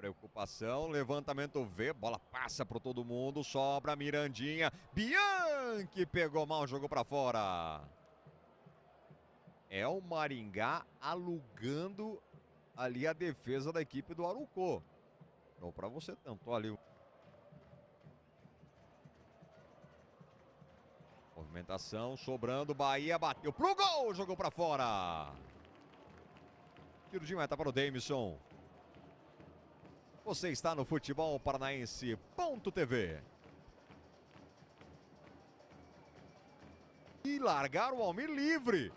preocupação, levantamento V, bola passa para todo mundo, sobra Mirandinha, Bianchi pegou mal, jogou para fora. É o Maringá alugando ali a defesa da equipe do Arucô. Não para você tanto ali. Movimentação, sobrando, Bahia bateu pro gol, jogou para fora. Tiro de meta para o Davidson. Você está no Futebol Paranaense.tv. E largar o Almir livre.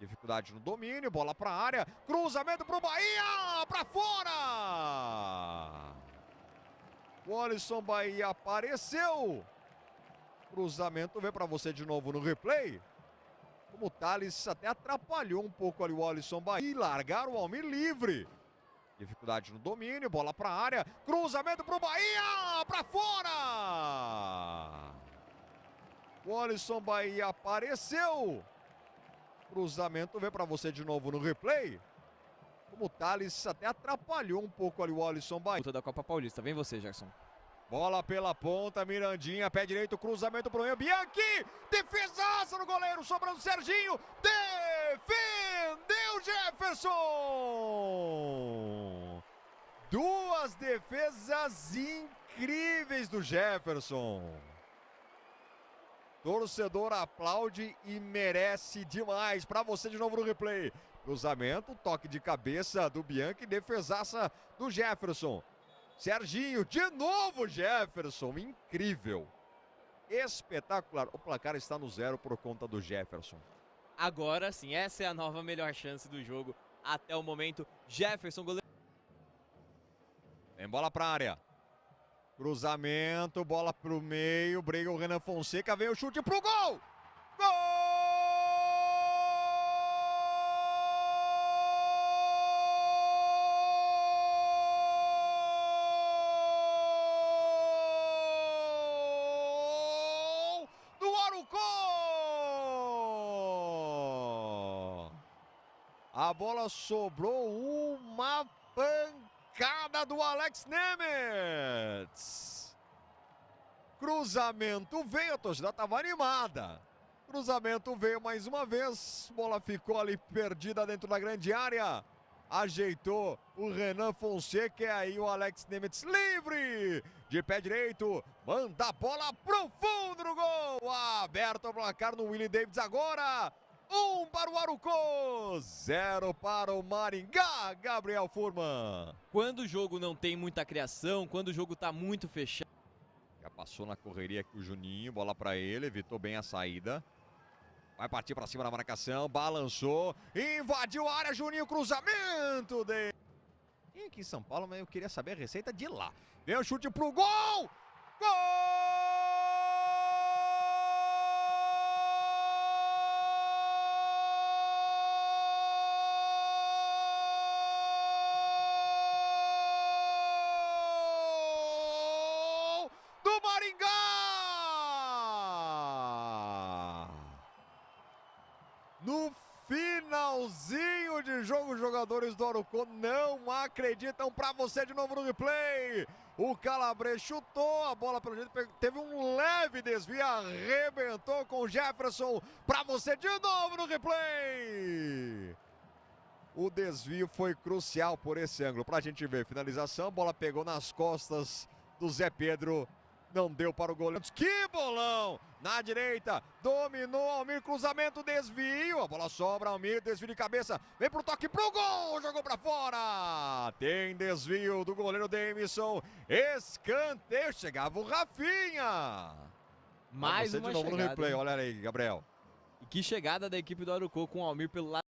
Dificuldade no domínio, bola para a área, cruzamento para o Bahia, para fora! O Alisson Bahia apareceu. Cruzamento vem para você de novo no replay. Como o Thales até atrapalhou um pouco ali o Alisson Bahia. E largar o Almir livre. Dificuldade no domínio, bola para a área, cruzamento para o Bahia, para fora! O Alisson Bahia apareceu. Cruzamento vem para você de novo no replay. Como o Thales até atrapalhou um pouco ali o Alisson Bahia. da Copa Paulista. Vem você, Gerson. Bola pela ponta, Mirandinha, pé direito, cruzamento pro Ian Bianchi, defesaça no goleiro, sobrando Serginho, defendeu Jefferson! Duas defesas incríveis do Jefferson. Torcedor aplaude e merece demais. Para você de novo no replay. Cruzamento, toque de cabeça do Bianchi, defesaça do Jefferson. Serginho, de novo Jefferson, incrível. Espetacular. O placar está no zero por conta do Jefferson. Agora sim, essa é a nova melhor chance do jogo até o momento. Jefferson, goleiro. Tem bola para área. Cruzamento, bola pro meio, briga o Renan Fonseca, vem o chute pro gol! Gol! A bola sobrou uma pancada do Alex Nemetz. Cruzamento veio, a torcida estava animada. Cruzamento veio mais uma vez, bola ficou ali perdida dentro da grande área. Ajeitou o Renan Fonseca e aí o Alex Nemetz livre de pé direito. Manda a bola pro fundo gol. Aberto o placar no Willie Davids agora. Um para o Arucô, zero para o Maringá, Gabriel Furman. Quando o jogo não tem muita criação, quando o jogo está muito fechado. Já passou na correria aqui o Juninho, bola para ele, evitou bem a saída. Vai partir para cima da marcação, balançou, invadiu a área, Juninho, cruzamento dele. E aqui em São Paulo, mas eu queria saber a receita de lá. Vem o chute pro gol! Gol! No finalzinho de jogo, os jogadores do Arucô não acreditam para você de novo no replay. O Calabre chutou a bola pelo jeito, teve um leve desvio, arrebentou com o Jefferson para você de novo no replay. O desvio foi crucial por esse ângulo. Para a gente ver, finalização, bola pegou nas costas do Zé Pedro não deu para o goleiro. Que bolão! Na direita, dominou Almir, cruzamento, desvio. A bola sobra, Almir, desvio de cabeça. Vem pro toque pro gol, jogou para fora. Tem desvio do goleiro Demison. Escanteio, chegava o Rafinha. Mais uma de novo chegada. no replay, olha aí, Gabriel. E que chegada da equipe do Arucô com o Almir pelo lado.